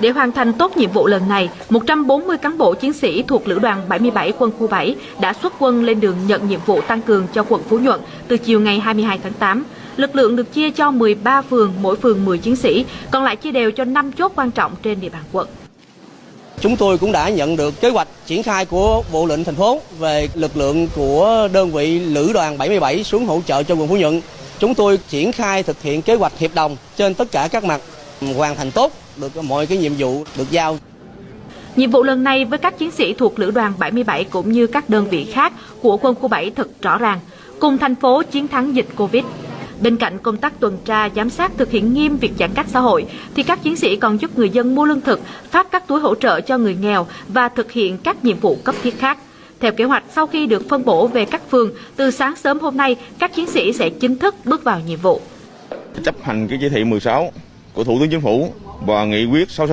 Để hoàn thành tốt nhiệm vụ lần này, 140 cán bộ chiến sĩ thuộc Lữ đoàn 77 quân khu 7 đã xuất quân lên đường nhận nhiệm vụ tăng cường cho quận Phú Nhuận từ chiều ngày 22 tháng 8. Lực lượng được chia cho 13 phường, mỗi phường 10 chiến sĩ, còn lại chia đều cho 5 chốt quan trọng trên địa bàn quận. Chúng tôi cũng đã nhận được kế hoạch triển khai của Bộ lệnh thành phố về lực lượng của đơn vị Lữ đoàn 77 xuống hỗ trợ cho quận Phú Nhuận. Chúng tôi triển khai thực hiện kế hoạch hiệp đồng trên tất cả các mặt, hoàn thành tốt được mọi cái nhiệm vụ được giao. Nhiệm vụ lần này với các chiến sĩ thuộc Lữ đoàn 77 cũng như các đơn vị khác của quân khu 7 thật rõ ràng, cùng thành phố chiến thắng dịch Covid. Bên cạnh công tác tuần tra, giám sát thực hiện nghiêm việc giãn cách xã hội, thì các chiến sĩ còn giúp người dân mua lương thực, phát các túi hỗ trợ cho người nghèo và thực hiện các nhiệm vụ cấp thiết khác. Theo kế hoạch, sau khi được phân bổ về các phường, từ sáng sớm hôm nay, các chiến sĩ sẽ chính thức bước vào nhiệm vụ. Chấp hành cái chỉ thị 16 của Thủ tướng Chính phủ và nghị quyết 66